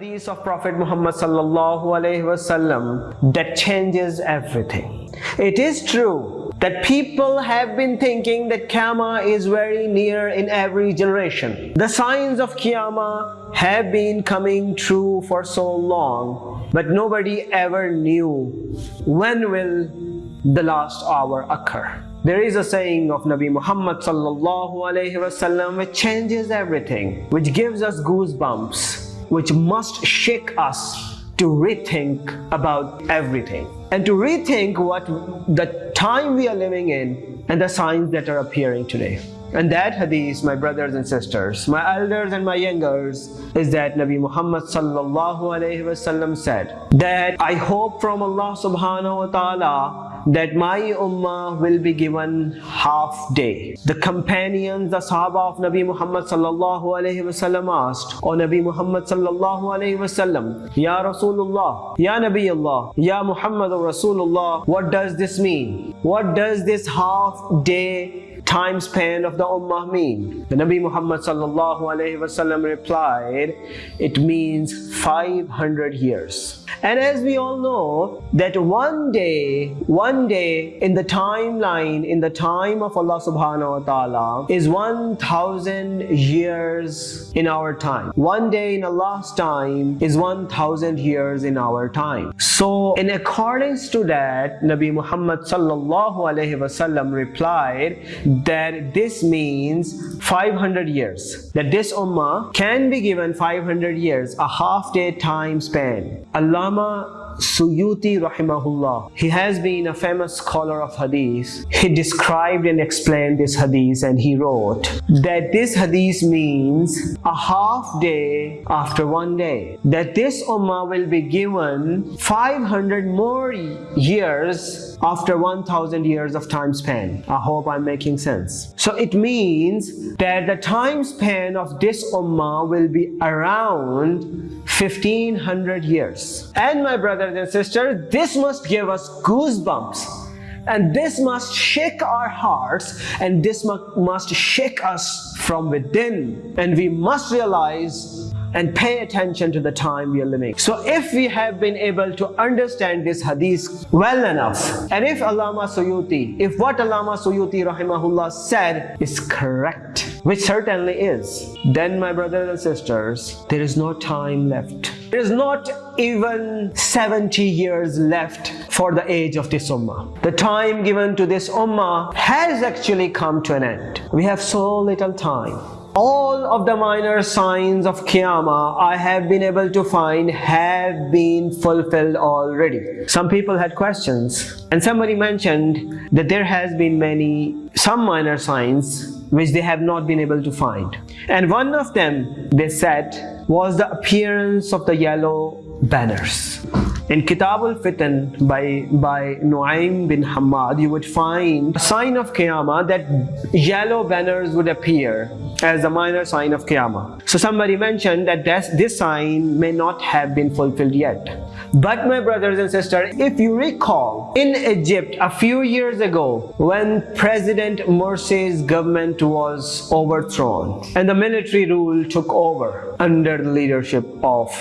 hadith of Prophet Muhammad sallallahu alaihi wasallam that changes everything. It is true that people have been thinking that Qiyamah is very near in every generation. The signs of Qiyamah have been coming true for so long, but nobody ever knew when will the last hour occur. There is a saying of Nabi Muhammad sallallahu alaihi wasallam which changes everything, which gives us goosebumps, which must shake us to rethink about everything and to rethink what the time we are living in and the signs that are appearing today. And that hadith, my brothers and sisters, my elders and my youngers, is that Nabi Muhammad sallallahu alayhi wasallam said that I hope from Allah subhanahu wa ta'ala that my ummah will be given half day. The companions, the Sahaba of Nabi Muhammad sallallahu alayhi wasallam asked, O Nabi Muhammad sallallahu alayhi wasallam, Ya Rasulullah, Ya Nabi Allah, Ya Muhammad Rasulullah, what does this mean? What does this half day time span of the Ummah mean? The Nabi Muhammad sallallahu alayhi wasallam replied, it means 500 years. And as we all know that one day, one day in the timeline, in the time of Allah subhanahu wa ta'ala is 1000 years in our time. One day in Allah's time is 1000 years in our time. So in accordance to that, Nabi Muhammad sallallahu alayhi wasallam replied that this means 500 years. That this ummah can be given 500 years, a half day time span. Allama Suyuti rahimahullah, he has been a famous scholar of hadith. He described and explained this hadith and he wrote that this hadith means a half day after one day. That this ummah will be given 500 more years after 1000 years of time span. I hope I'm making sense. So it means that the time span of this ummah will be around 1500 years. And my brothers and sisters, this must give us goosebumps and this must shake our hearts and this must shake us from within and we must realize and pay attention to the time we are living. So if we have been able to understand this hadith well enough, and if Allama Suyuti, if what Allama Suyuti rahimahullah said is correct, which certainly is, then my brothers and sisters, there is no time left. There is not even 70 years left for the age of this ummah. The time given to this ummah has actually come to an end. We have so little time all of the minor signs of Qiyamah I have been able to find have been fulfilled already. Some people had questions and somebody mentioned that there has been many, some minor signs which they have not been able to find. And one of them, they said, was the appearance of the yellow banners. In Kitab al-Fitan by, by Nuaym bin Hamad, you would find a sign of Qiyamah that yellow banners would appear as a minor sign of Qiyamah. So somebody mentioned that this, this sign may not have been fulfilled yet. But my brothers and sisters, if you recall, in Egypt a few years ago, when President Morsi's government was overthrown and the military rule took over under the leadership of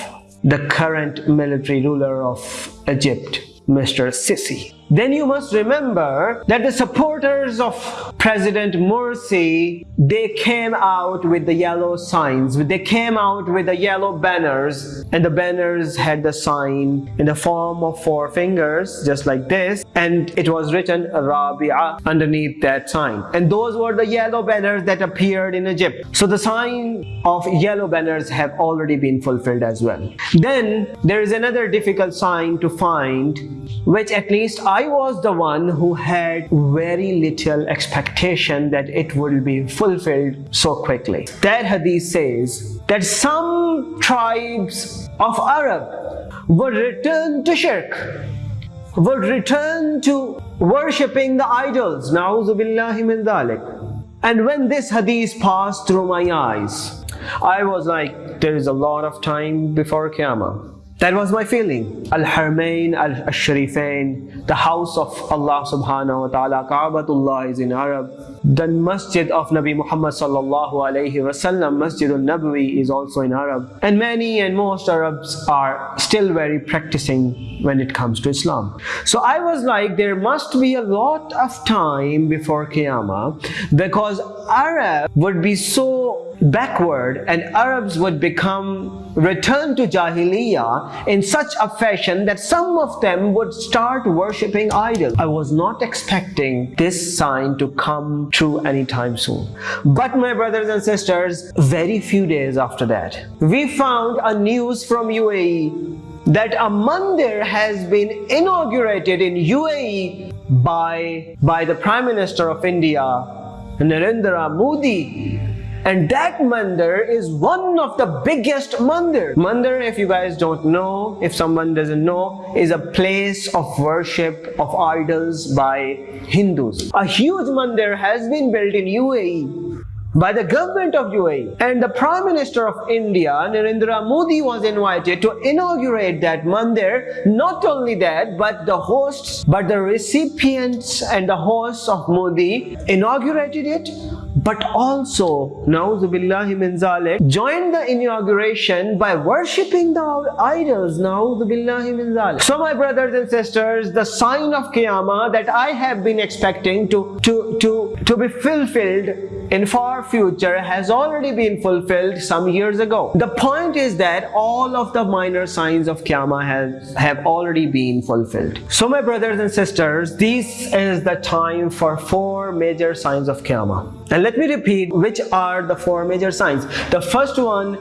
the current military ruler of Egypt, Mr. Sisi. Then you must remember that the supporters of President Morsi, they came out with the yellow signs. They came out with the yellow banners and the banners had the sign in the form of four fingers, just like this. And it was written Rabia underneath that sign. And those were the yellow banners that appeared in Egypt. So the sign of yellow banners have already been fulfilled as well. Then there is another difficult sign to find, which at least I was the one who had very little expectation that it would be fulfilled so quickly. That hadith says that some tribes of Arab would return to shirk, would return to worshipping the idols. Min dhalik. And when this hadith passed through my eyes, I was like, there is a lot of time before Qiyamah. That was my feeling. Al-Harmain al-Sharifain, the house of Allah subhanahu wa ta'ala, Ka'batullah is in Arab. The masjid of Nabi Muhammad sallallahu alayhi wasallam, Masjid al-Nabawi is also in Arab. And many and most Arabs are still very practicing when it comes to Islam. So I was like, there must be a lot of time before Qiyamah because Arab would be so backward and Arabs would become return to Jahiliyyah in such a fashion that some of them would start worshipping idols. I was not expecting this sign to come true anytime soon. But my brothers and sisters, very few days after that, we found a news from UAE that a mandir has been inaugurated in UAE by, by the Prime Minister of India, Narendra Modi and that mandir is one of the biggest mandir. Mandir, if you guys don't know, if someone doesn't know, is a place of worship of idols by Hindus. A huge mandir has been built in UAE by the government of UAE and the Prime Minister of India Narendra Modi was invited to inaugurate that mandir not only that but the hosts but the recipients and the hosts of Modi inaugurated it but also Nauzubillahi min zalik joined the inauguration by worshipping the idols Nauzubillahi min zalik. So my brothers and sisters the sign of Qiyamah that I have been expecting to to to to be fulfilled in far future has already been fulfilled some years ago. The point is that all of the minor signs of Qiyamah has, have already been fulfilled. So my brothers and sisters, this is the time for four major signs of Qiyamah. And let me repeat which are the four major signs. The first one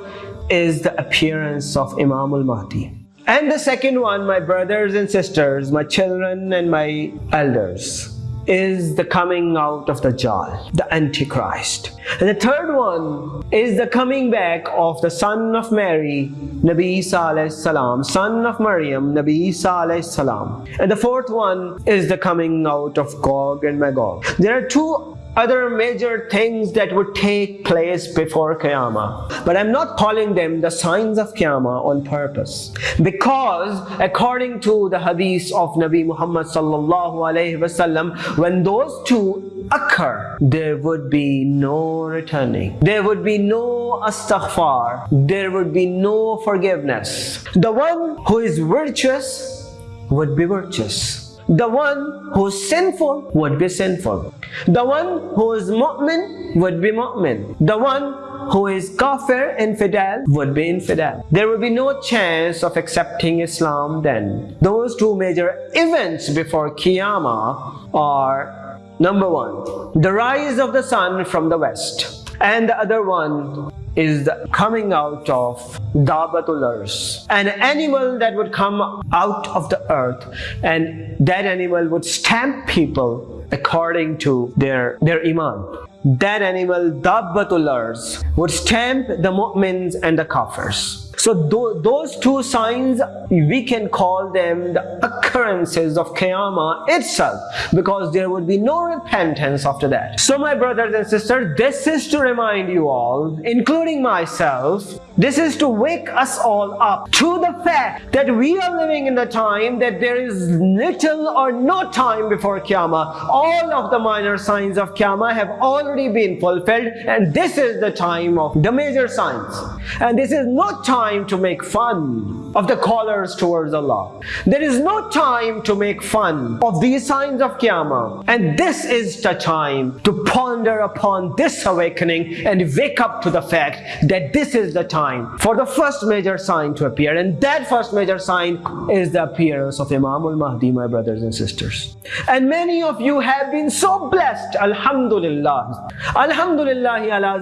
is the appearance of Imam al-Mahdi. And the second one, my brothers and sisters, my children and my elders, is the coming out of the Dajjal, the Antichrist. And the third one is the coming back of the son of Mary, Nabi Isa salam, son of Maryam, Nabi Isa salam. And the fourth one is the coming out of Gog and Magog. There are two other major things that would take place before Qiyamah. But I'm not calling them the signs of Qiyamah on purpose. Because according to the hadith of Nabi Muhammad sallallahu alayhi wasallam, when those two occur, there would be no returning. There would be no astaghfar. There would be no forgiveness. The one who is virtuous would be virtuous the one who is sinful would be sinful. The one who is mu'min would be mu'min. The one who is kafir, infidel, would be infidel. There would be no chance of accepting Islam then. Those two major events before Qiyamah are number one, the rise of the sun from the west and the other one is the coming out of Dabbatul Ars, an animal that would come out of the earth and that animal would stamp people according to their, their iman. That animal, Dabbatul Ars, would stamp the mu'mins and the kafirs. So th those two signs, we can call them the occurrences of Qiyamah itself because there would be no repentance after that. So my brothers and sisters, this is to remind you all, including myself, this is to wake us all up to the fact that we are living in the time that there is little or no time before Qiyamah. All of the minor signs of Qiyamah have already been fulfilled and this is the time of the major signs. And this is not time time to make fun of the callers towards Allah. There is no time to make fun of these signs of Qiyamah. And this is the time to ponder upon this awakening and wake up to the fact that this is the time for the first major sign to appear. And that first major sign is the appearance of Imam al-Mahdi, my brothers and sisters. And many of you have been so blessed, Alhamdulillah. Alhamdulillah ala.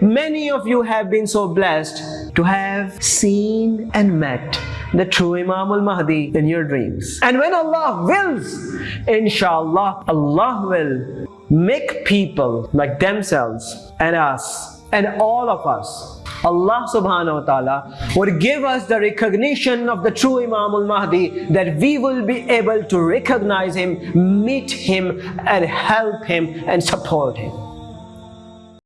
Many of you have been so blessed to have seen and met the true Imam al-Mahdi in your dreams. And when Allah wills, inshallah, Allah will make people like themselves and us and all of us Allah subhanahu wa ta'ala would give us the recognition of the true Imam al-Mahdi that we will be able to recognize him, meet him and help him and support him.